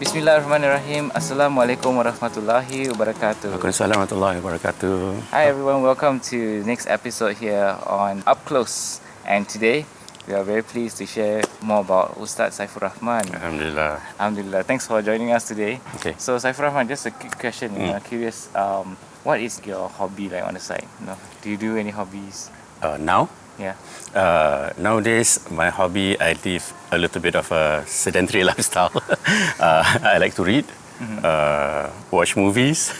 Bismillahirrahmanirrahim. Assalamualaikum warahmatullahi wabarakatuh. Waalaikumsalam warahmatullahi wabarakatuh. Hi everyone, welcome to next episode here on Up Close. And today we are very pleased to share more about Ustaz Saifur Rahman. Alhamdulillah. Alhamdulillah. Thanks for joining us today. Okay. So Saifur Rahman, just a quick question. Mm. I'm curious, um, what is your hobby like on the side? You know, do you do any hobbies? Uh, now, Yeah. uh, nowadays, my hobby, I live a little bit of a sedentary lifestyle. uh, I like to read, uh, watch movies,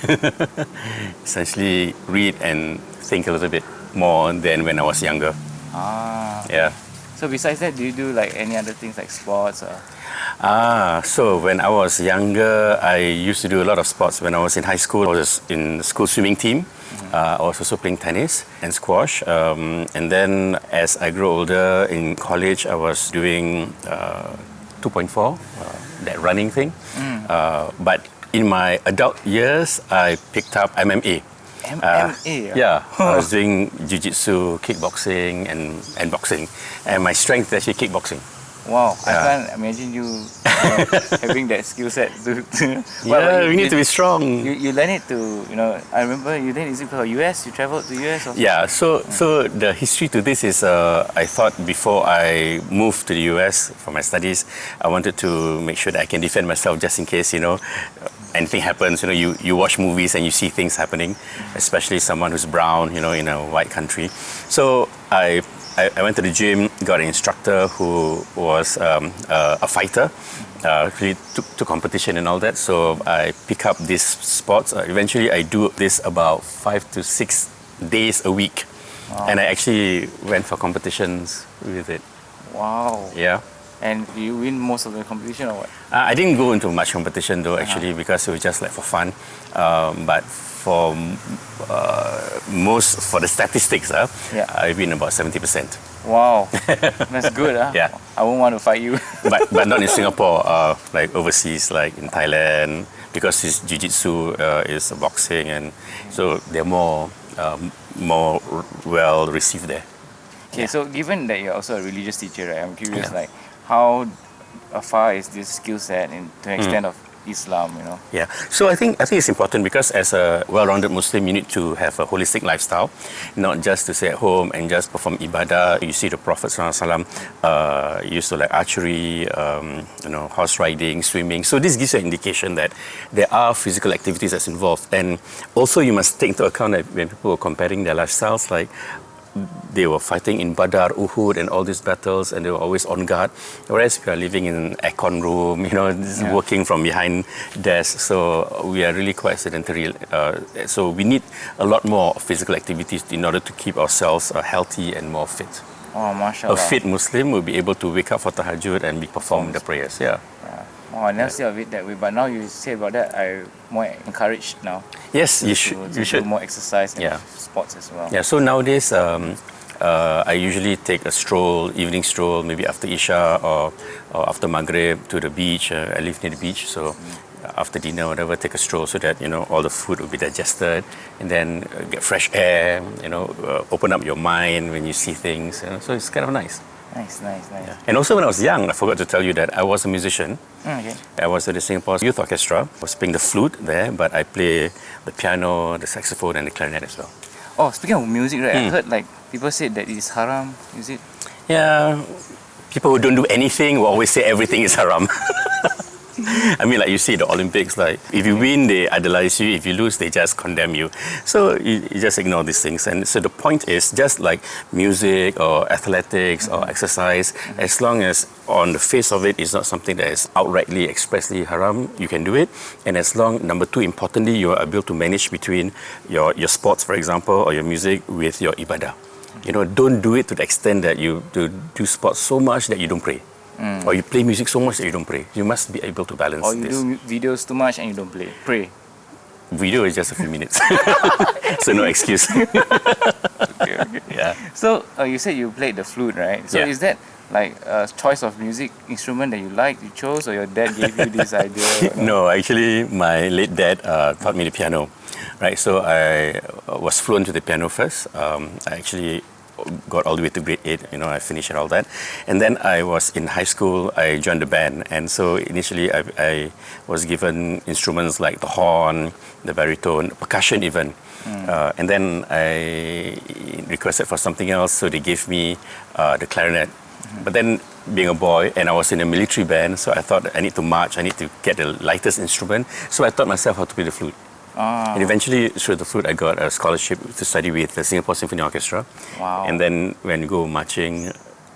essentially read and think a little bit more than when I was younger. Ah. Yeah. So besides that, do you do like any other things like sports or? Ah, so when I was younger, I used to do a lot of sports. When I was in high school, I was in the school swimming team. Uh, I was also playing tennis and squash. Um, and then as I grew older in college, I was doing uh, 2.4, uh, that running thing. Uh, but in my adult years, I picked up MMA. Uh, MMA? yeah, I was doing jiu-jitsu, kickboxing, and, and boxing. And my strength is actually kickboxing. Wow, I can't imagine you, you having that skill set. To, to about yeah, you? we need to be strong. You, you learn it to, you know, I remember you then is it for US? You traveled to US or Yeah, so so the history to this is uh, I thought before I moved to the US for my studies, I wanted to make sure that I can defend myself just in case you know anything happens. You know, you, you watch movies and you see things happening, especially someone who's brown, you know, in a white country. So I. I I went to the gym, got an instructor who was um, uh, a fighter, uh, really took to competition and all that. So I pick up these sports. Uh, eventually, I do this about five to six days a week, and I actually went for competitions with it. Wow. Yeah. And you win most of the competition or what? Uh, I didn't go into much competition though, actually, because it was just like for fun. Um, but for uh, most, for the statistics, uh, Yeah. I win about 70%. Wow. That's good, huh? Yeah. I won't want to fight you. but, but not in Singapore, uh, like overseas, like in Thailand, because it's jiu-jitsu, uh, is boxing, and so they're more, um, more well received there. okay, so given that you're also a religious teacher, right? I'm curious, Yeah. like, how far is this skill set in, to Hmm. an extent of Islam, you know? Yeah. So I think I think it's important because as a well-rounded Muslim, you need to have a holistic lifestyle, not just to stay at home and just perform ibadah. You see the Prophet SAW uh, used to like archery, um, you know, horse riding, swimming. So this gives you an indication that there are physical activities that's involved, and also you must take into account that when people are comparing their lifestyles, like they were fighting in Badar, Uhud, and all these battles, and they were always on guard. Whereas we are living in an aircon room, you know, Yeah. working from behind desk, so we are really quite sedentary. Uh, so we need a lot more physical activities in order to keep ourselves uh, healthy and more fit. Oh, mashallah. A fit Muslim will be able to wake up for tahajjud and be perform the prayers. Yeah. Oh, I never see of it that way. But now you say about that, I more encouraged now. Yes, you should. You should. do more exercise and Yeah. sports as well. Yeah, so nowadays um, uh, I usually take a stroll, evening stroll, maybe after Isha or, or after Maghrib to the beach. Uh, I live near the beach, so after dinner, whatever, take a stroll so that you know all the food will be digested, and then uh, get fresh air. You know, uh, open up your mind when you see things. You know, so it's kind of nice. Nice, nice, nice. And also, when I was young, I forgot to tell you that I was a musician. Mm, okay. I was at the Singapore Youth Orchestra. I was playing the flute there, but I play the piano, the saxophone, and the clarinet as well. Oh, speaking of music, right? I Hmm. heard like people said that it's haram. Is it? Yeah, people who don't do anything will always say everything is haram. I mean, like you see the Olympics, like if you win, they idolize you. If you lose, they just condemn you. So you, you just ignore these things. And so the point is, just like music or athletics or exercise, as long as on the face of it, it is not something that is outrightly expressly haram, you can do it. And as long, number two, importantly, you are able to manage between your, your sports, for example, or your music with your ibadah. You know, don't do it to the extent that you do, do sports so much that you don't pray. Or you play music so much that you don't pray. You must be able to balance Or you this. do videos too much and you don't play. Pray. Video is just a few minutes. so no excuse. Okay, okay. yeah. So uh, you said you played the flute, right? So Yeah. is that like a choice of music instrument that you like, you chose, or your dad gave you this idea? No, actually, my late dad uh, taught me the piano, right? So I uh, was fluent to the piano first. Um, I actually got all the way to grade eight. You know, I finished all that, and then I was in high school. I joined the band, and so initially I, I was given instruments like the horn, the baritone, percussion even. Uh, and then I requested for something else, so they gave me uh, the clarinet. But then, being a boy, and I was in a military band, so I thought I need to march, I need to get the lightest instrument. So I taught myself how to play the flute. Ah, And eventually, through the flute, I got a scholarship to study with the Singapore Symphony Orchestra. Wow. And then when you go marching,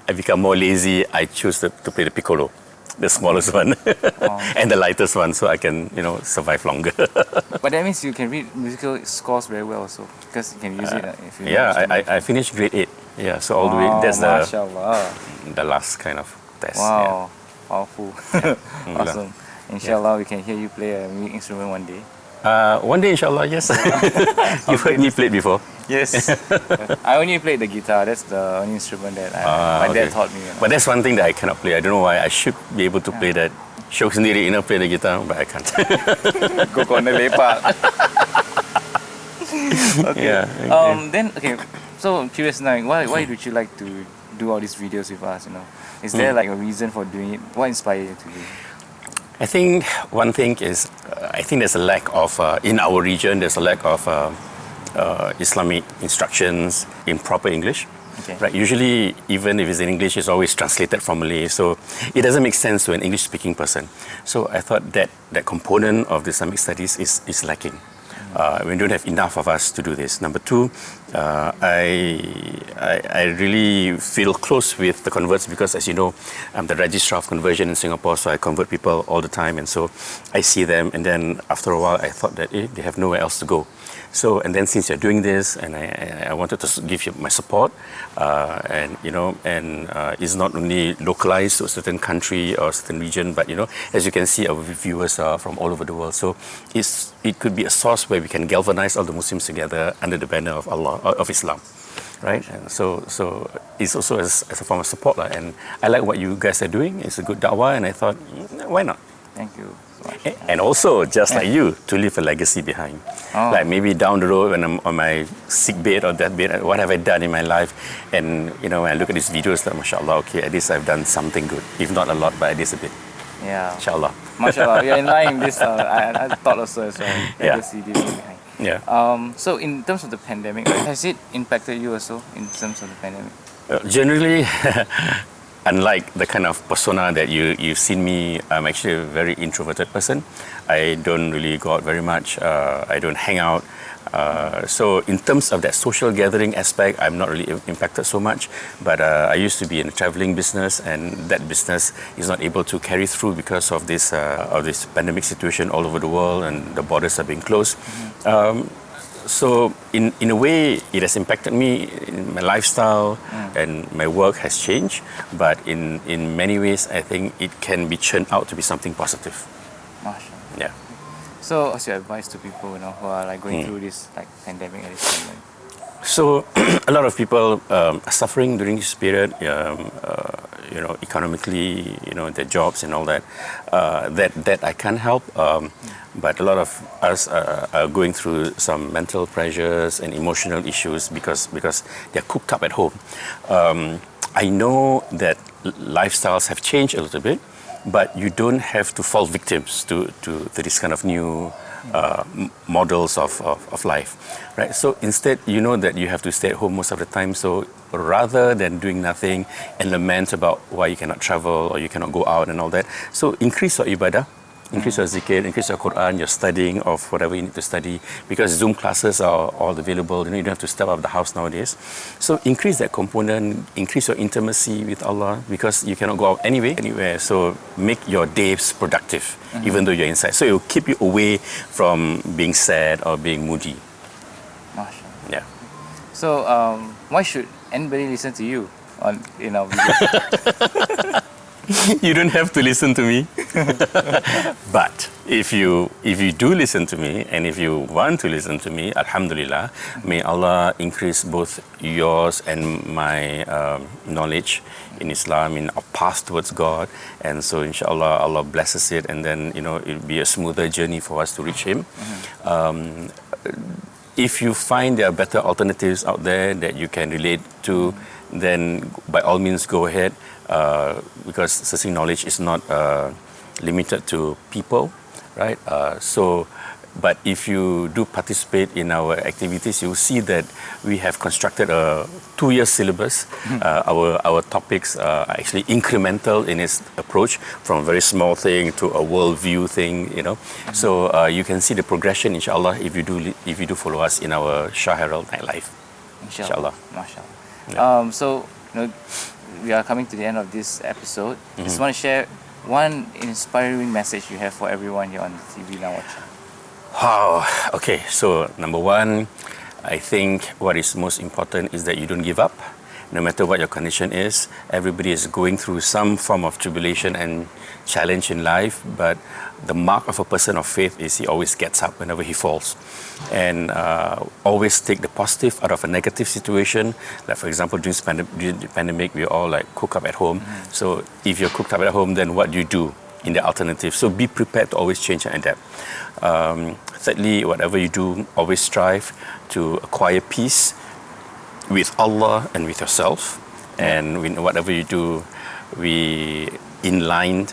I become more lazy. I choose to, to play the piccolo, the smallest one, and the lightest one, so I can, you know, survive longer. but that means you can read musical scores very well also because you can use it uh, if you yeah. I, I, I finished grade eight. Yeah, so all the way, that's the, mashallah. the last kind of test. Wow, powerful. Alhamdulillah. awesome. Inshallah, we can hear you play a music instrument one day. Yeah. Uh, one day, inshallah, yes. You've heard me play before. Yes. I only played the guitar. That's the only instrument that I, Ah, my dad okay. taught me. You know. But that's one thing that I cannot play. I don't know why. I should be able to play that. Syok sendiri, know, play the guitar, but I can't. Go corner lepak. okay. Yeah, okay. Um. Then okay. So I'm curious now. Why why would you like to do all these videos with us? You know, is there Hmm. like a reason for doing it? What inspired you to do? it? I think one thing is, uh, I think there's a lack of, uh, in our region, there's a lack of uh, uh, Islamic instructions in proper English. Okay. Right. Usually, even if it's in English, it's always translated from Malay, so it doesn't make sense to an English-speaking person. So I thought that that component of the Islamic studies is is lacking. Uh, we don't have enough of us to do this. Number two, uh, I, I I really feel close with the converts because, as you know, I'm the registrar of conversion in Singapore, so I convert people all the time, and so I see them. And then after a while, I thought that eh, they have nowhere else to go. So, and then since you're doing this, and I, I- wanted to give you my support, uh, and you know, and uh, it's not only localized to a certain country or a certain region, but you know, as you can see, our viewers are from all over the world. So, it's it could be a source where we can galvanize all the Muslims together under the banner of Allah of Islam, right? And so, so it's also as, as a form of support, lah. And I like what you guys are doing. It's a good da'wah, and I thought, mm, why not? Thank you so much. And also, just like you, to leave a legacy behind. Oh. Like maybe down the road when I'm on my sick bed or deathbed, what have I done in my life? And you know, when I look at these videos, like mashallah, okay, at least I've done something good. If not a lot, but at least a bit. Yeah. Inshallah. Mashallah, we are in line in this. Uh, I, I thought also as well. Yeah. Legacy, thing behind. Yeah. Um, so in terms of the pandemic, has it impacted you also in terms of the pandemic? Uh, generally, unlike the kind of persona that you, you've seen me, I'm actually a very introverted person. I don't really go out very much. Uh, I don't hang out. Uh, so in terms of that social gathering aspect, I'm not really impacted so much. But uh, I used to be in a traveling business, and that business is not able to carry through because of this uh, of this pandemic situation all over the world, and the borders are being closed. Um, so in, in a way it has impacted me in my lifestyle and my work has changed but in, in many ways i think it can be churned out to be something positive yeah So what's your advice to people you know who are like going Hmm. through this like pandemic at this moment? So a lot of people um, are suffering during this period. Um, uh, you know, economically, you know, their jobs and all that. Uh, that that I can't help. Um, but a lot of us are, are going through some mental pressures and emotional issues because because they're cooped up at home. Um, I know that lifestyles have changed a little bit, but you don't have to fall victims to, to, to this kind of new uh, models of, of, of life, right? So instead, you know that you have to stay at home most of the time. So rather than doing nothing and lament about why you cannot travel or you cannot go out and all that, so increase your ibadah. Increase your zikr, increase your Quran, your studying of whatever you need to study because Zoom classes are all available. You know, you don't have to step out of the house nowadays. So increase that component, increase your intimacy with Allah because you cannot go out anyway, anywhere. So make your days productive, even though you're inside. So it will keep you away from being sad or being moody. Mashallah. Yeah. So um, why should anybody listen to you on in our video? you don't have to listen to me. but if you if you do listen to me and if you want to listen to me, Alhamdulillah, may Allah increase both yours and my um, knowledge in Islam, in our path towards God. And so inshallah Allah blesses it and then you know it'll be a smoother journey for us to reach him. Um, if you find there are better alternatives out there that you can relate to, then by all means go ahead uh, because searching knowledge is not uh, limited to people, right? Uh, so, but if you do participate in our activities, you'll see that we have constructed a two-year syllabus. Uh, our our topics are actually incremental in its approach, from a very small thing to a worldview thing. You know, so uh, you can see the progression, inshallah, if you do if you do follow us in our Shah Herald nightlife. Inshallah. Inshallah. Mashallah. Yeah. Um, so, you know, we are coming to the end of this episode. Mm-hmm. Just want to share one inspiring message you have for everyone here on the TV now watching. Wow. Okay. So number one, I think what is most important is that you don't give up, no matter what your condition is. Everybody is going through some form of tribulation and challenge in life, but the mark of a person of faith is he always gets up whenever he falls, and uh, always take the positive out of a negative situation. Like for example, during, during the pandemic, we all like cook up at home. So if you're cooked up at home, then what do you do? in the alternative. So be prepared to always change and adapt. Um, thirdly, whatever you do, always strive to acquire peace with Allah and with yourself. And whatever you do, we in line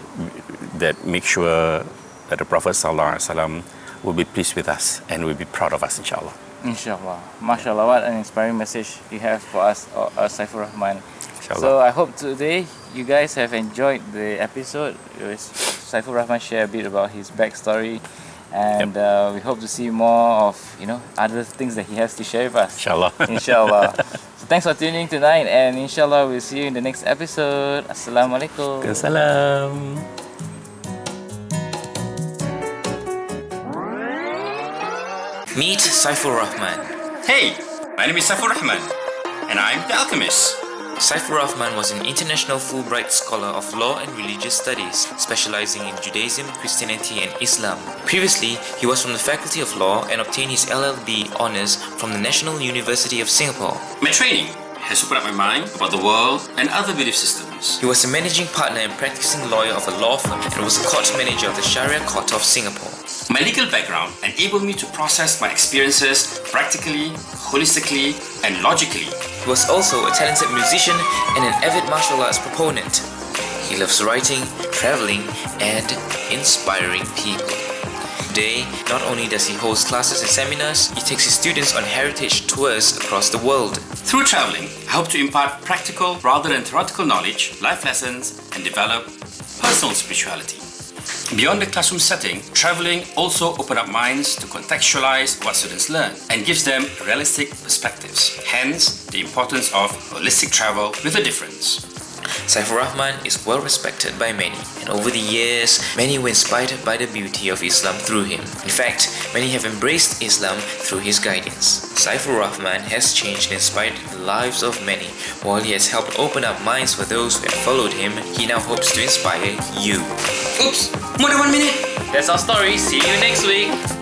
that make sure that the Prophet Sallallahu Alaihi Wasallam will be pleased with us and will be proud of us, inshallah. Inshallah. MashaAllah, what an inspiring message you have for us, uh, uh, Saifur Rahman. Inshallah. So I hope today you guys have enjoyed the episode. Saifur Rahman share a bit about his backstory, and uh, we hope to see more of you know other things that he has to share with us. Inshallah. Inshallah. so thanks for tuning tonight, and inshallah we'll see you in the next episode. Assalamualaikum. Salam. Meet Saifur Rahman. Hey, my name is Safur Rahman, and I'm the alchemist. Saifur Rahman was an international Fulbright scholar of law and religious studies, specializing in Judaism, Christianity, and Islam. Previously, he was from the Faculty of Law and obtained his LLB honors from the National University of Singapore. My training has opened up my mind about the world and other belief systems. He was a managing partner and practicing lawyer of a law firm and was a court manager of the Sharia Court of Singapore. My legal background enabled me to process my experiences practically, holistically, and logically. He was also a talented musician and an avid martial arts proponent. He loves writing, traveling, and inspiring people. Today, not only does he host classes and seminars, he takes his students on heritage tours across the world. Through traveling, I hope to impart practical rather than theoretical knowledge, life lessons, and develop personal spirituality. Beyond the classroom setting, traveling also opens up minds to contextualize what students learn and gives them realistic perspectives. Hence, the importance of holistic travel with a difference. Saifur Rahman is well respected by many, and over the years, many were inspired by the beauty of Islam through him. In fact, many have embraced Islam through his guidance. Saifur Rahman has changed and inspired the lives of many. While he has helped open up minds for those who have followed him, he now hopes to inspire you. Oops, more than one minute. That's our story. See you next week.